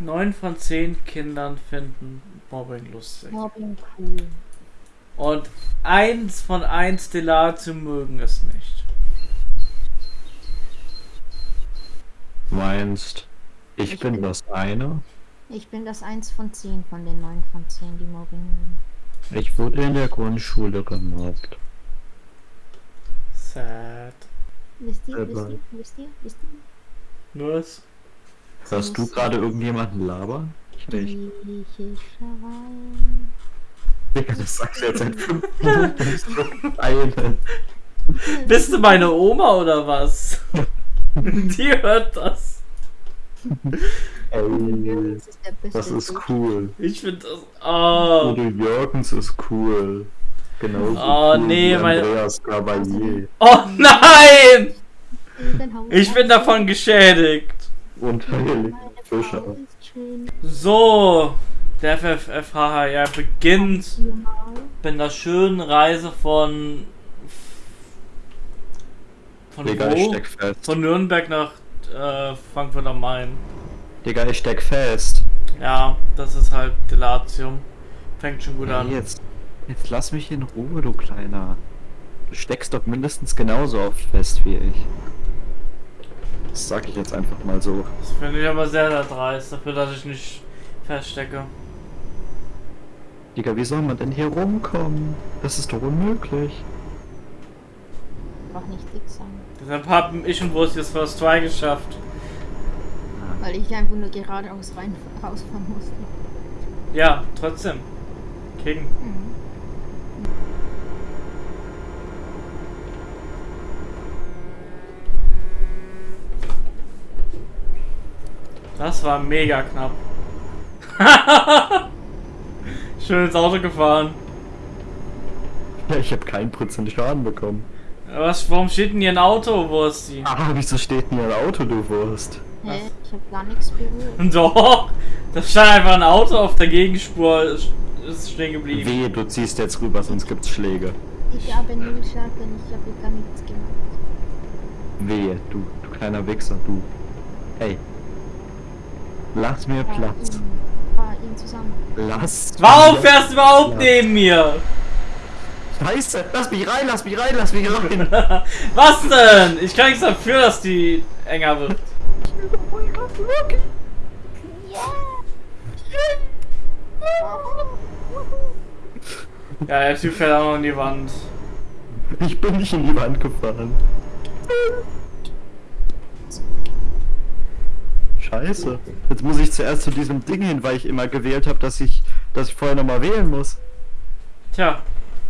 Neun von zehn Kindern finden Mobbing lustig. Mobbing cool. Und eins von eins Stellatium mögen es nicht. Meinst, ich, Ich bin bin- das eine? Ich bin das eins von zehn von den neun von zehn, die Mobbing mögen. Ich wurde in der Grundschule gemobbt. Sad. Wisst ihr, wisst ihr, wisst ihr, wisst ihr? Nur es. Hörst du gerade irgendjemanden labern? Ich nicht. Digga, das sagst du jetzt seit fünf Minuten. Bist du meine Oma oder was? Die hört das. Ey, Das ist cool. Ich finde das. Oh. Udo Jürgens ist cool. Genauso Oh, cool nee, wie meine- Andreas Cavalier. oh nein! Ich bin davon geschädigt. Und schön. So, der FFFHR beginnt mal. mit einer schönen Reise von. Von Digga, ich wo? steck fest. Von Nürnberg nach äh, Frankfurt am Main. Digga, ich steck fest. Ja, das ist halt Delatium. Fängt schon gut an. Jetzt, jetzt lass mich in Ruhe, du Kleiner. Du steckst doch mindestens genauso oft fest wie ich. Das sag ich jetzt einfach mal so. Das finde ich aber sehr, sehr dreist, dafür, dass ich nicht feststecke. Digga, wie soll man denn hier rumkommen? Das ist doch unmöglich. Einfach nicht dick sein. Deshalb haben ich und Wurst jetzt First Try geschafft. Weil ich einfach nur geradeaus rein rausfahren musste. Ja, trotzdem. King. Mhm. Das war mega knapp. Schön ins Auto gefahren. Ja, ich habe keinen Prozent Schaden bekommen. Was, warum steht denn hier ein Auto, Wursti? Ah, wieso steht denn hier ein Auto, du Wurst? Hä? Ich hab gar nichts berührt. Doch, da stand einfach ein Auto auf der Gegenspur, ist ist stehen geblieben. Wehe, du ziehst jetzt rüber, sonst gibt's Schläge. Ich habe null Schaden, ich habe gar nichts gemacht. Wehe, du, du kleiner Wichser, du. Ey. Lass mir Platz. ihn zusammen. Lass Warum mir fährst du überhaupt Platz. neben mir? Scheiße, lass mich rein, lass mich rein, lass mich rein. Was denn? Ich kann nichts dafür, dass die enger wird. Ja, der Typ fährt auch noch in die Wand. Ich bin nicht in die Wand gefahren. Scheiße. Jetzt muss ich zuerst zu diesem Ding hin, weil ich immer gewählt habe, dass ich, dass ich vorher nochmal wählen muss. Tja,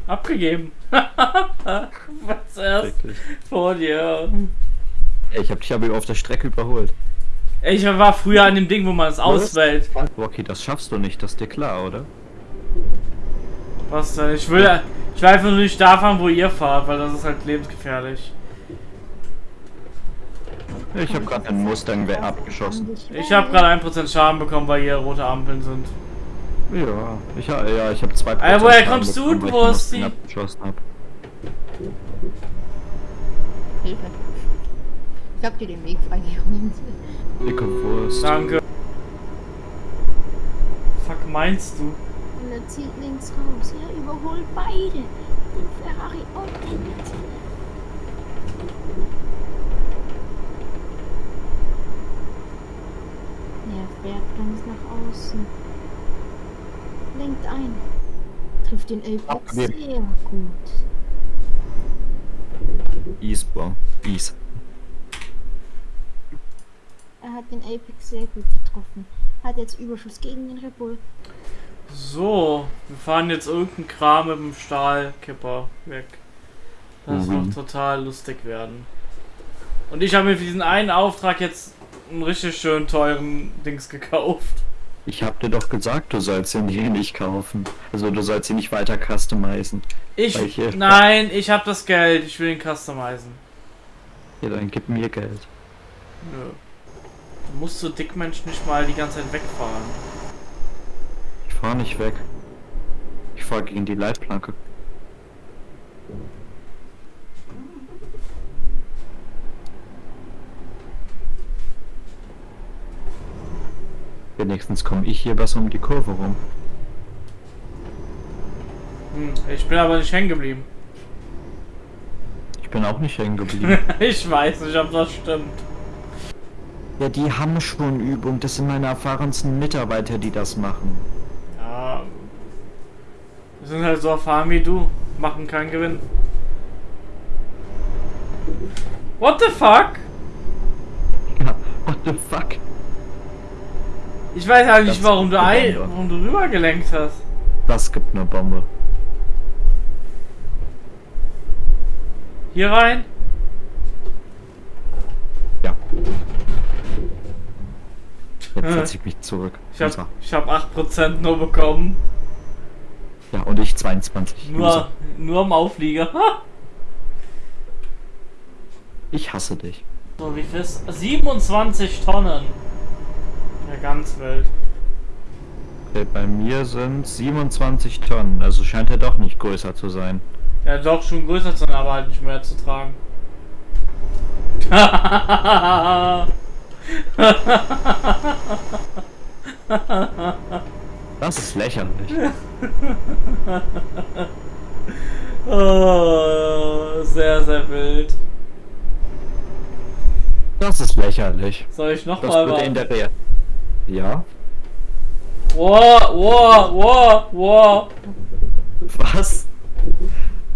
abgegeben. Was erst vor dir. Ich habe dich aber auf der Strecke überholt. Ich war früher an dem Ding, wo man es auswählt. Okay, das schaffst du nicht, das ist dir klar, oder? Was denn? Ich will, ich will einfach nur nicht da fahren, wo ihr fahrt, weil das ist halt lebensgefährlich. Ich habe gerade einen Mustang wer abgeschossen. Ich habe gerade 1% Schaden bekommen, weil hier rote Ampeln sind. Ja, ich, ha- ja, ich habe zwei Ey, woher kommst du, du Wursti? abgeschossen hab. Hilfe. Ich hab dir den Weg freigeräumt. Dicke Wurst. Danke. Fuck, meinst du? Und er zieht links raus. Er überholt beide. Den Ferrari und den Mercedes. Er ganz nach außen. Lenkt ein. Trifft den Apex Abgegeben. sehr gut. Easeball. Ease. Er hat den Apex sehr gut getroffen. Hat jetzt Überschuss gegen den Red Bull. So, wir fahren jetzt irgendeinen Kram mit dem Stahlkipper weg. Das Mhm. wird total lustig werden. Und ich habe mir für diesen einen Auftrag jetzt einen richtig schön teuren Dings gekauft. Ich hab dir doch gesagt, du sollst ihn hier nicht kaufen. Also du sollst ihn nicht weiter customizen. Ich, Welche? nein, ich habe das Geld. Ich will ihn customizen. Ja, dann gib mir Geld. Nö. Du musst so Dickmensch nicht mal die ganze Zeit wegfahren. Ich fahr nicht weg. Ich fahr gegen die Leitplanke. Wenigstens komme ich hier besser um die Kurve rum. Hm, ich bin aber nicht hängen geblieben. Ich bin auch nicht hängen geblieben. ich weiß nicht, ob das stimmt. ja, die haben schon Übung. Das sind meine erfahrensten Mitarbeiter, die das machen. Ja. Wir sind halt so erfahren wie du. Machen keinen Gewinn. What the fuck? Ja, what the fuck? Ich weiß halt nicht, warum du, ein, warum du rübergelenkt hast. Das gibt eine Bombe. Hier rein? Ja. Jetzt setze ich mich zurück. Ich hab, Loser. ich hab 8% nur bekommen. Ja, und ich 22. Nur, nur am Auflieger. Ich hasse dich. So, wie viel ist? 27 Tonnen. Ganz wild. Okay, bei mir sind 27 Tonnen, also scheint er doch nicht größer zu sein. Ja, doch schon größer zu sein, aber halt nicht mehr zu tragen. Das ist lächerlich. oh, sehr, sehr wild. Das ist lächerlich. Soll ich Das nochmal würde in warten? der Real. Ja? Wow, wow, wow, wow. Was?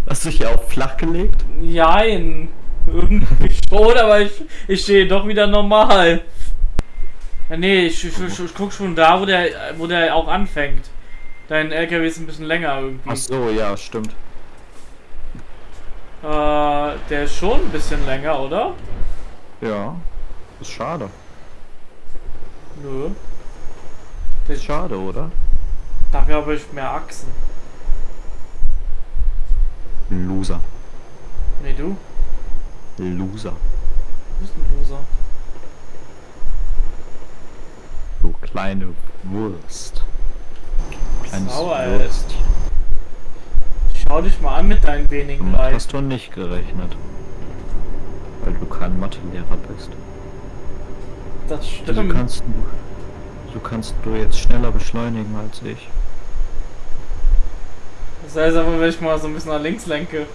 Hast du dich hier auch flach gelegt? Jein. Irgendwie schon, aber ich, ich stehe doch wieder normal. Ja, nee, ich, ich, ich, ich guck schon da, wo der, wo der auch anfängt. Dein LKW ist ein bisschen länger irgendwie. Ach so, ja, stimmt. Äh, der ist schon ein bisschen länger, oder? Ja. Ist schade. Nö. Ist schade, oder? Dafür habe ich mehr Achsen. Loser. Nee, du? Loser. Du bist ein Loser. Du kleine Wurst. Kleines Sauer, ey. Wurst. Schau dich mal an mit deinen wenigen Damit Leid. hast du nicht gerechnet. Weil du kein Mathelehrer bist. Das Also stimmt. kannst du, so kannst du jetzt schneller beschleunigen als ich. Das heißt aber, wenn ich mal so ein bisschen nach links lenke.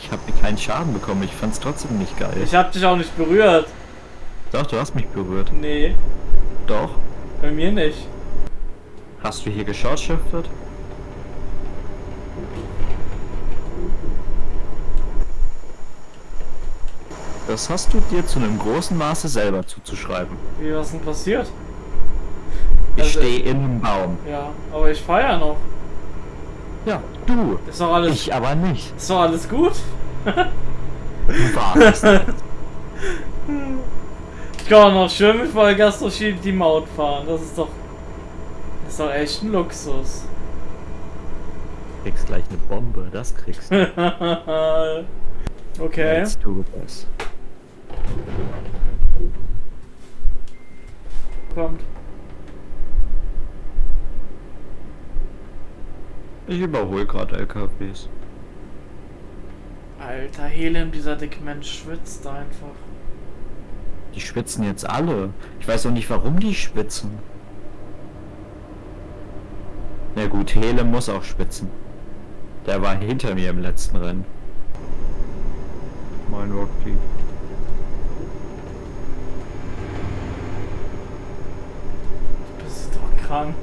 Ich habe mir keinen Schaden bekommen, ich fand's trotzdem nicht geil. Ich hab dich auch nicht berührt. Doch, du hast mich berührt. Nee, Doch. bei mir nicht. Hast du hier geschortschiftet? Das hast du dir zu einem großen Maße selber zuzuschreiben. Wie, was denn passiert? Ich Also- stehe in einem Baum. Ja, aber ich feier noch. Ja, du. Ist doch alles, Ich aber nicht. ist doch alles gut? Du warst. Ich kann auch noch schön mit Vollgas durch die Maut fahren. Das ist doch, das ist doch echt ein Luxus. kriegst gleich eine Bombe, das kriegst du. okay. Let's do this. Kommt. Ich überhole gerade LKWs. Alter, Helem, dieser dicke Mensch schwitzt einfach. Die schwitzen jetzt alle. Ich weiß auch nicht, warum die schwitzen. Na gut, Hele muss auch schwitzen. Der war hinter mir im letzten Rennen. Mein Rocky. Du bist doch krank.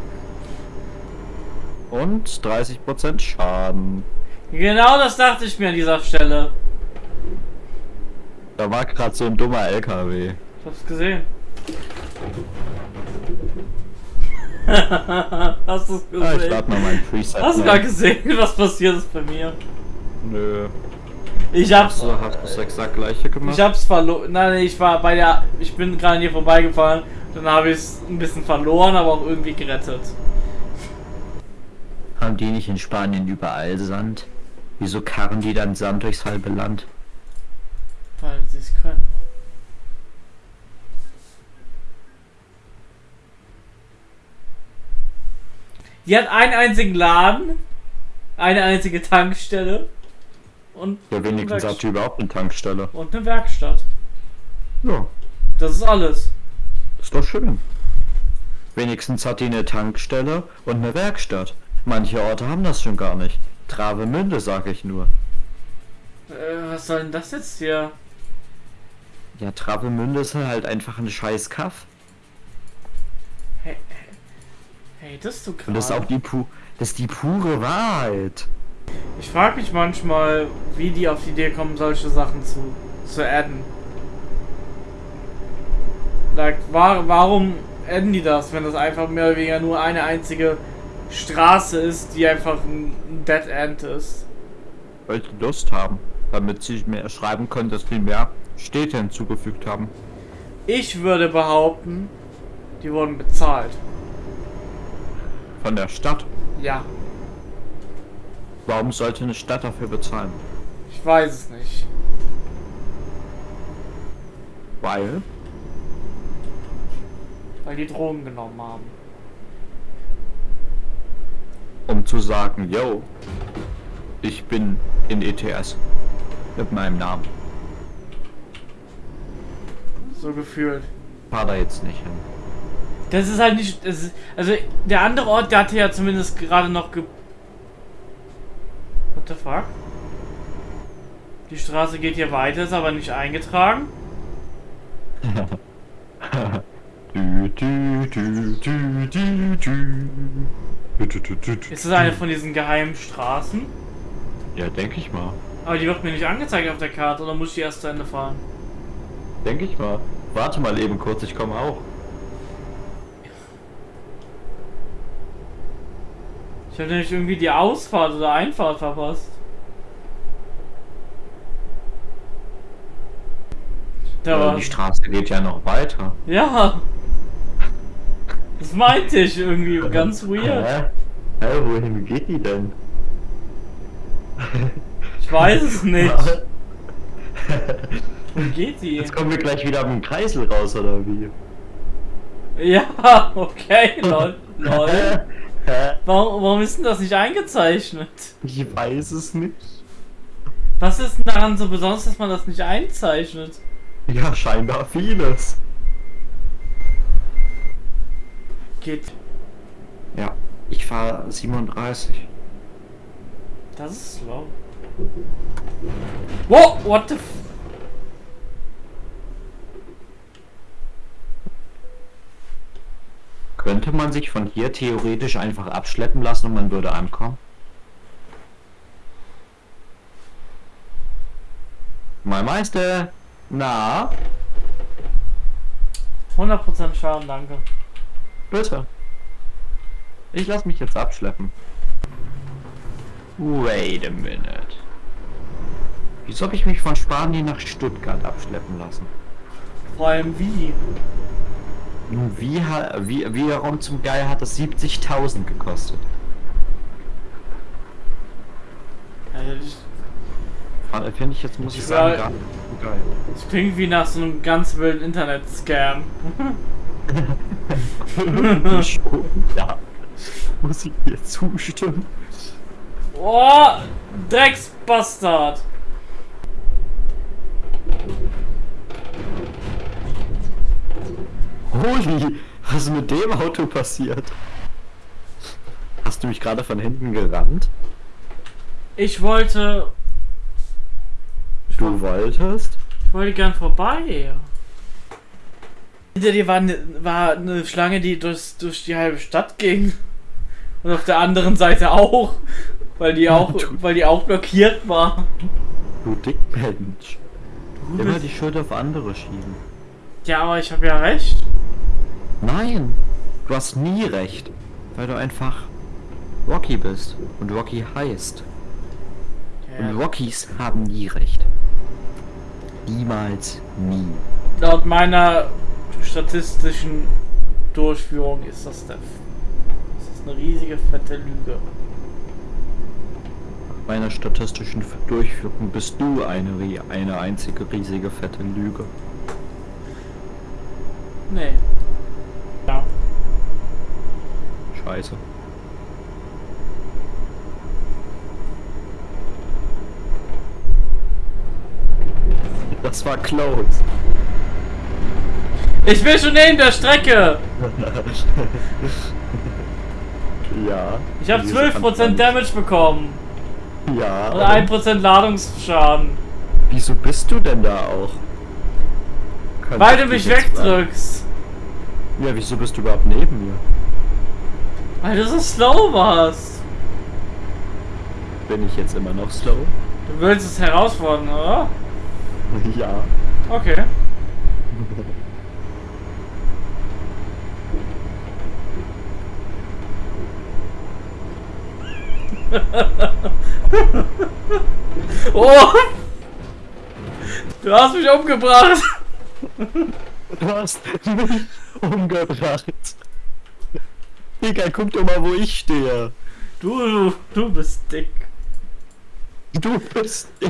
Und 30% Schaden. Genau das dachte ich mir an dieser Stelle. Da war gerade so ein dummer LKW. Ich hab's gesehen. Hast du's Ah, ich gesehen? lade mal mein Preset. Hast du gar gesehen, was passiert ist bei mir? Nö. Ich hab's. So, hast du das exakt gleiche gemacht? Ich hab's verloren. Nein, ich war bei der. Ich bin gerade hier vorbeigefahren. Dann habe ich es ein bisschen verloren, aber auch irgendwie gerettet. Haben die nicht in Spanien überall Sand? Wieso karren die dann Sand durchs halbe Land? Weil sie es können. Die hat einen einzigen Laden, eine einzige Tankstelle und, Ja, wenigstens hat die überhaupt eine Tankstelle. und eine Werkstatt. Ja, Das ist alles. Ist doch schön. Wenigstens hat die eine Tankstelle und eine Werkstatt. Manche Orte haben das schon gar nicht. Travemünde, sag ich nur. Äh, was soll denn das jetzt hier? Ja, Travemünde ist halt einfach ein scheiß Kaff. Hey, hey das du Und das ist auch die, pu das ist die pure Wahrheit. Ich frage mich manchmal, wie die auf die Idee kommen, solche Sachen zu, zu adden. Like, war, warum adden die das, wenn das einfach mehr oder weniger nur eine einzige Straße ist, die einfach ein Dead End ist? Weil sie Lust haben. Damit sie mehr schreiben können, dass sie mehr Städte hinzugefügt haben. Ich würde behaupten, die wurden bezahlt. Von der Stadt. Ja, Warum sollte eine Stadt dafür bezahlen? ich weiß es nicht. Weil? Weil die Drogen genommen haben. Um zu sagen, yo, ich bin in ETS. Mit meinem Namen. So gefühlt. Fahr da jetzt nicht hin. Das ist halt nicht. Ist, also der andere Ort, der hatte ja zumindest gerade noch ge. What the fuck? Die Straße geht hier weiter, ist aber nicht eingetragen. Du, du, du, du, du, du. Du, du, du, du, du. Ist das eine von diesen geheimen Straßen? Ja, denke ich mal. Aber die wird mir nicht angezeigt auf der Karte, oder muss ich die erst zu Ende fahren? Denke ich mal. Warte mal eben kurz, ich komme auch. Ich habe nämlich irgendwie die Ausfahrt oder Einfahrt verpasst. Da Äh, war. die Straße geht ja noch weiter. Ja! Das meinte ich irgendwie ganz weird. Hä? Hä, wohin geht die denn? Ich weiß es nicht. Wo geht die? Jetzt kommen wir gleich wieder am Kreisel raus, oder wie? Ja, okay, lol. lol. Warum, warum ist denn das nicht eingezeichnet? Ich weiß es nicht. Was ist denn daran so besonders, dass man das nicht einzeichnet? Ja, scheinbar vieles. Geht. Ja, ich fahre 37. Das ist slow. Wow, what the f Könnte man sich von hier theoretisch einfach abschleppen lassen und man würde ankommen? Mein Meister! Na, 100% Schaden, danke. Bitte. Ich lass mich jetzt abschleppen. Wait a minute. Wieso habe ich mich von Spanien nach Stuttgart abschleppen lassen? Vor allem wie? Nun, wie, wie, wie warum zum Geil hat das 70.000 gekostet? Also, Finde ich jetzt, muss ich Ich sagen, gar nicht geil. das klingt wie nach so einem ganz wilden Internet-Scam. Schon, ja. Muss ich dir zustimmen? Oh, Drecksbastard! Holy, was ist mit dem Auto passiert? Hast du mich gerade von hinten gerannt? Ich wollte. Ich, Du wo- wolltest? ich wollte gern vorbei. Hinter dir war eine, war eine Schlange, die durch, durch die halbe Stadt ging. Und auf der anderen Seite auch. Weil die auch, Du- weil die auch blockiert war. Du Dickmensch. Du Immer die Schuld auf andere schieben. Ja, aber ich habe ja recht. Nein, du hast nie recht. Weil du einfach Rocky bist. Und Rocky heißt. Und Ja, Rockies haben nie recht. Niemals nie. laut meiner statistischen Durchführung ist das der. Das ist eine riesige fette Lüge. Meiner statistischen Durchführung bist du eine, eine einzige riesige fette Lüge. Nee. Ja. Scheiße. Das war close. Ich bin schon neben der Strecke. ja. Ich habe Wieso 12% kannst du Damage bekommen. Ja. Und aber 1% Ladungsschaden. Wieso bist du denn da auch? Könnte Weil du mich wegdrückst. Ja, wieso bist du überhaupt neben mir? Weil du so slow warst. Bin ich jetzt immer noch slow? Du willst es herausfordern, oder? ja. Okay. oh! Du hast mich umgebracht! Du hast mich umgebracht. Digga, guck doch mal, wo ich stehe. Du, du, du bist dick. Du bist.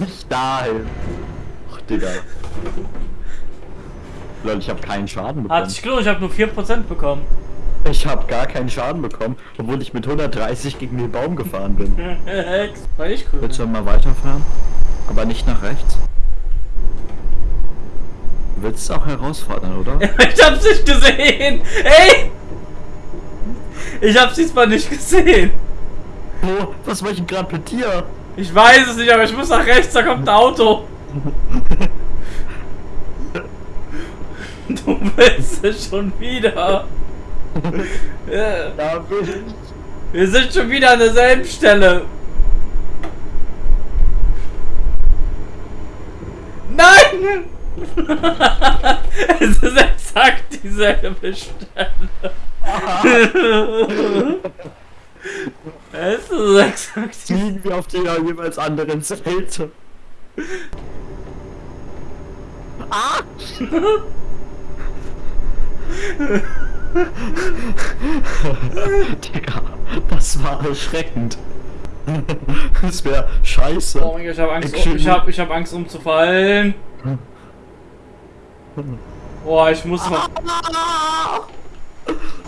Nicht dahin. Ach, Digga. Leute, ich habe keinen Schaden Hat bekommen. sich gelohnt, ich habe nur 4% bekommen. Ich habe gar keinen Schaden bekommen, obwohl ich mit 130 gegen den Baum gefahren bin. War ich cool. Willst du mal weiterfahren? Aber nicht nach rechts? Du willst es auch herausfordern, oder? Ich hab's nicht gesehen! Ey! Ich hab's diesmal nicht gesehen! Oh, was war ich denn gerade mit dir? Ich weiß es nicht, aber ich muss nach rechts, da kommt ein Auto. Du willst es schon wieder. Da bin ich. Wir sind schon wieder an derselben Stelle. Nein! es ist exakt dieselbe Stelle. es ist exakt die Liegen wir auf der jeweils anderen Seite. Ah! Digga, das war erschreckend. Das wäre scheiße. Oh mein Gott, ich habe Angst, um, ich hab, ich hab Angst umzufallen. Boah, ich muss mal.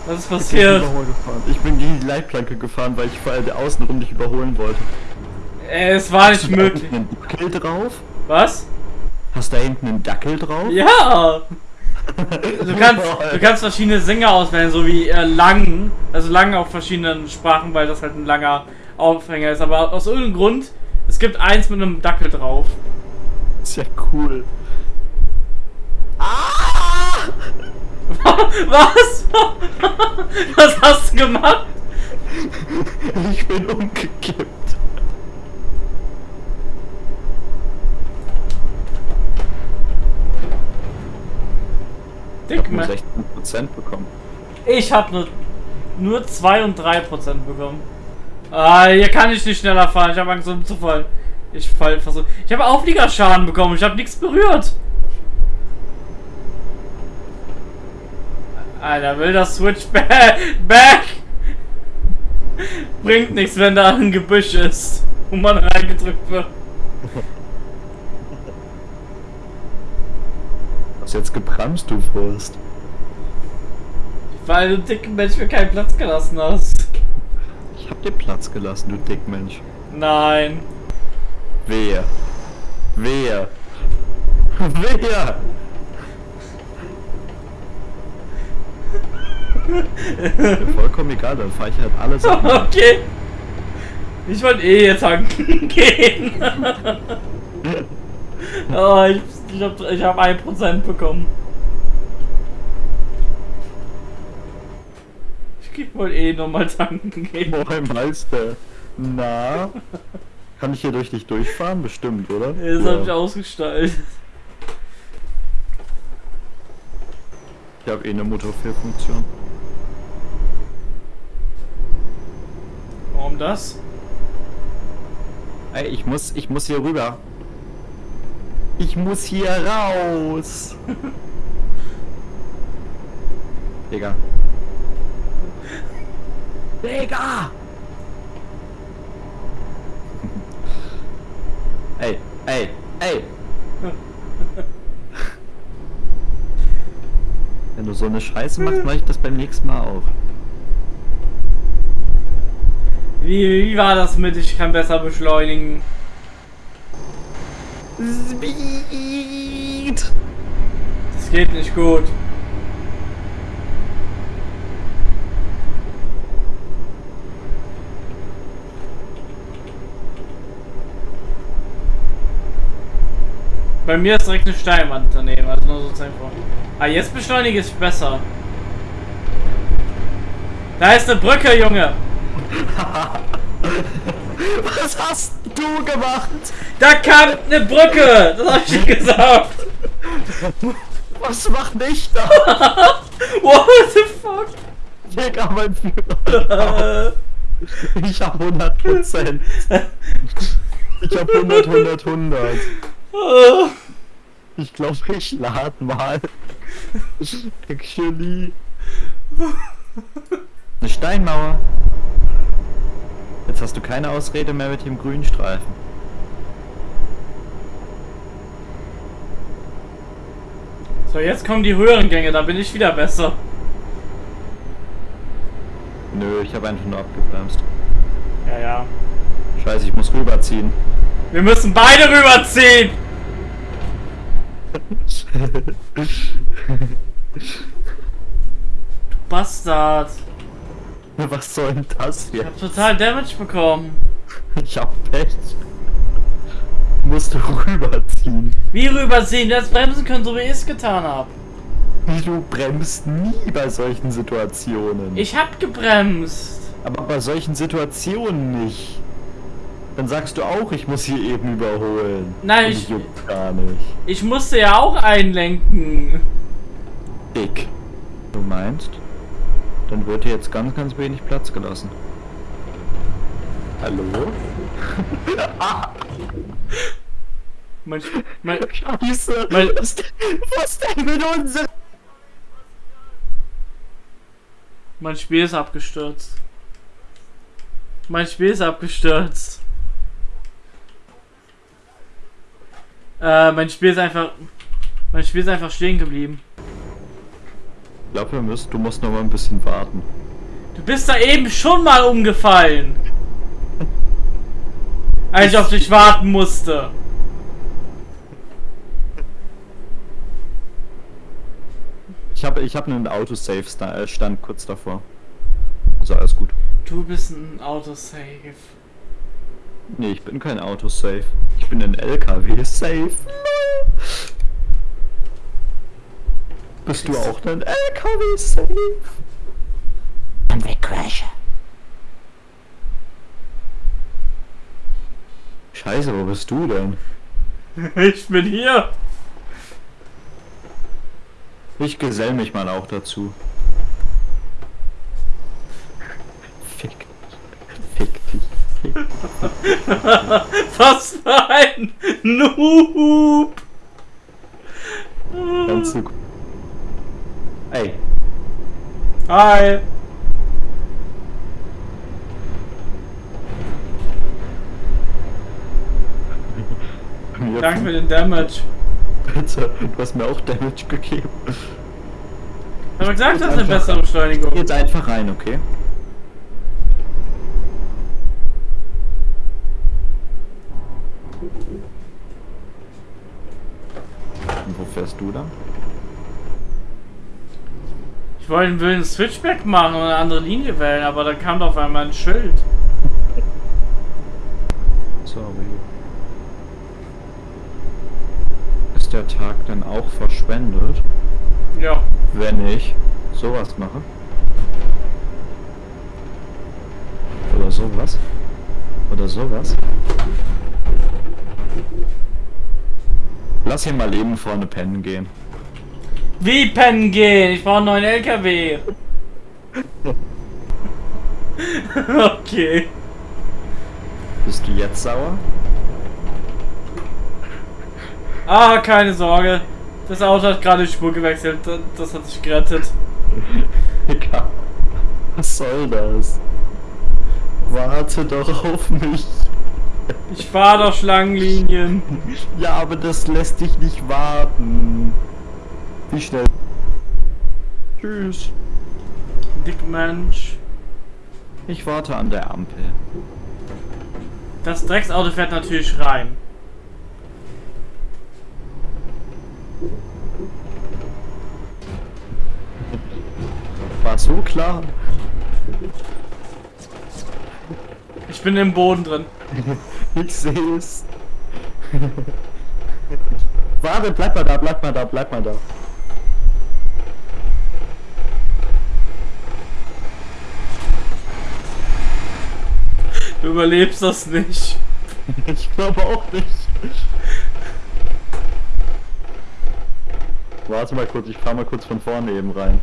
Was ist passiert? Ich bin gegen die Leitplanke gefahren, weil ich vor allem außenrum dich überholen wollte. Ey, es war nicht Hast du da möglich. hinten einen Dackel drauf? Was? Hast du da hinten einen Dackel drauf? Ja! Du kannst, du kannst verschiedene Sänger auswählen, so wie äh, lang, also lang auf verschiedenen Sprachen, weil das halt ein langer Aufhänger ist. Aber aus irgendeinem Grund, es gibt eins mit einem Dackel drauf. Ist ja cool. Was? Was hast du gemacht? Ich bin umgekippt. Ich Dick, hab nur man. 16% bekommen. Ich habe nur, nur 2 und 3 Prozent bekommen. Ah, hier kann ich nicht schneller fahren. Ich habe Angst umzufallen. Ich fall versuch. Ich habe Aufliegerschaden bekommen. Ich habe nichts berührt. Alter, will das Switch ba back? Bringt nichts, wenn da ein Gebüsch ist, wo man reingedrückt wird. Was jetzt gebremst, du Furst? Weil du dicken Mensch mir keinen Platz gelassen hast. Ich hab dir Platz gelassen, du Dickmensch. Nein. Wehe. Wehe. Wehe. Vollkommen egal, dann fahre ich halt alles ab. Okay. Ich wollte eh jetzt tanken gehen. oh, ich, ich habe ich hab 1% bekommen. Ich wollte eh nochmal tanken gehen. Moin Meister. Na? Kann ich hier durch dich durchfahren? Bestimmt, oder? Das hab ich ausgestaltet. Ich habe eh eine Motorfehlfunktion. Warum das? Ey, ich muss, ich muss hier rüber. Ich muss hier raus. Digga. Digga! ey, ey, ey! Wenn du so eine Scheiße machst, mach ich das beim nächsten Mal auch. Wie, wie war das mit ich kann besser beschleunigen? Speed! Das geht nicht gut. Bei mir ist direkt eine Steinwand daneben, also nur so zur Info. Ah, jetzt beschleunige ich besser. Da ist eine Brücke, Junge! Was hast du gemacht? Da kam eine Brücke! Das hab ich gesagt! Was macht nicht da? What the fuck? Digga, mein Führer. Ich hab 100 Prozent. Ich hab 100, 100, 100. Ich glaube, ich lade mal. Actually. Eine Steinmauer. Jetzt hast du keine Ausrede mehr mit dem grünen Streifen. So, jetzt kommen die höheren Gänge, da bin ich wieder besser. Nö, ich habe einfach nur abgebremst. Ja, ja. Scheiße, ich muss rüberziehen. Wir müssen beide rüberziehen! Bastard. Was soll denn das Ich hab total Damage bekommen. Ich hab Pech. Musst du rüberziehen. Wie rüberziehen? Du hättest bremsen können, so wie ich es getan hab. Du bremst nie bei solchen Situationen. Ich hab gebremst. Aber bei solchen Situationen nicht. Dann sagst du auch, ich muss hier eben überholen. Nein, Und ich- juckt gar nicht. Ich musste ja auch einlenken. Dick. Du meinst? Dann wird hier jetzt ganz, ganz wenig Platz gelassen. Hallo? Mein, mein, Scheiße! Mein- was, denn- was denn mit uns? mein Spiel ist abgestürzt. Mein Spiel ist abgestürzt. Äh, mein Spiel ist einfach. Mein Spiel ist einfach stehen geblieben. Ich glaube, wir müssen, du musst noch mal ein bisschen warten. Du bist da eben schon mal umgefallen. Als ich auf dich warten musste. Ich habe ich hab einen Autosave-Stand kurz davor. Also alles gut. Du bist ein Autosave. Nee, ich bin kein Autosave. Ich bin ein LKW-Safe. Bist du auch ein LKW-Safe? Und wir crashen. Scheiße, wo bist du denn? Ich bin hier. Ich gesell mich mal auch dazu. Fick dich. Fick dich. Fick dich. Was für ein Noob. Ganz so gut. Ey, Hi. Danke für den Damage. Bitte, du hast mir auch Damage gegeben. Ich habe gesagt, das ist eine bessere Beschleunigung. Jetzt einfach rein, okay? Ich wollte einen Switchback machen und eine andere Linie wählen, aber dann kam auf einmal ein Schild. Sorry. Ist der Tag dann auch verschwendet, Ja. wenn ich sowas mache? Oder sowas? Oder sowas? Lass hier mal eben vorne pennen gehen. Wie pennen gehen? Ich brauche einen neuen LKW. okay. Bist du jetzt sauer? Ah, keine Sorge. Das Auto hat gerade die Spur gewechselt. Das- hat sich gerettet. Egal. Was soll das? Warte doch auf mich. Ich fahre doch Schlangenlinien. Ja, aber das lässt dich nicht warten. Wie schnell? Tschüss. Dick Mensch. Ich warte an der Ampel. Das Drecksauto fährt natürlich rein. War so klar. Ich bin im Boden drin. Ich sehe es. Warte, bleib mal da, bleib mal da, bleib mal da. Du überlebst das nicht. Ich glaube auch nicht. Warte mal kurz, ich fahr mal kurz von vorne eben rein.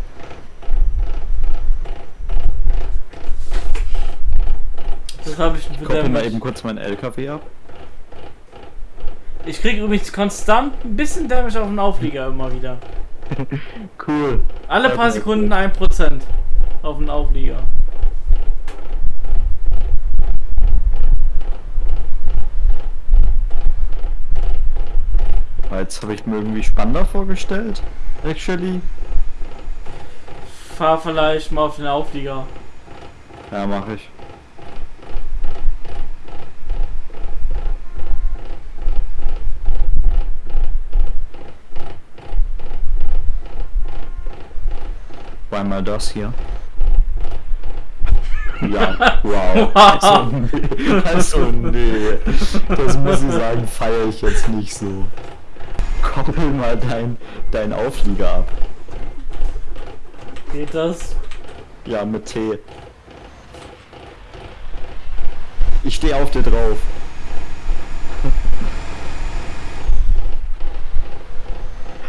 Das habe ich Koppel mit mal eben kurz meinen LKW ab. Ich krieg übrigens konstant ein bisschen Damage auf den Auflieger immer wieder. Cool. Alle paar Sekunden 1% auf den Auflieger. Jetzt habe ich mir irgendwie spannender vorgestellt. Actually. Fahr vielleicht mal auf den Auflieger. Ja, mache ich. War mal das hier. Ja, wow. Also, nee, also nee. Das muss ich sagen, feiere ich jetzt nicht so. Koppel mal dein, dein Auflieger ab. Geht das? Ja, mit T. Ich stehe auf dir drauf.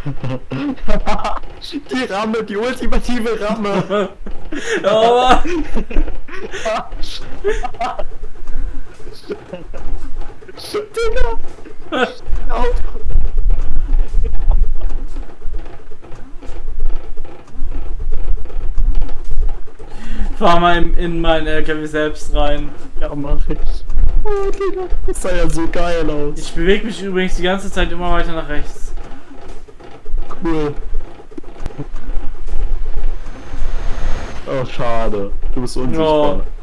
die Ramme, die ultimative Ramme. Aber Digga. Auto. Fahr mal in, in meinen LKW selbst rein. Ja, mach ich. Oh, Digga. Das sah ja so geil aus. Ich bewege mich übrigens die ganze Zeit immer weiter nach rechts. Cool. Oh, schade. Du bist unsichtbar. Ja.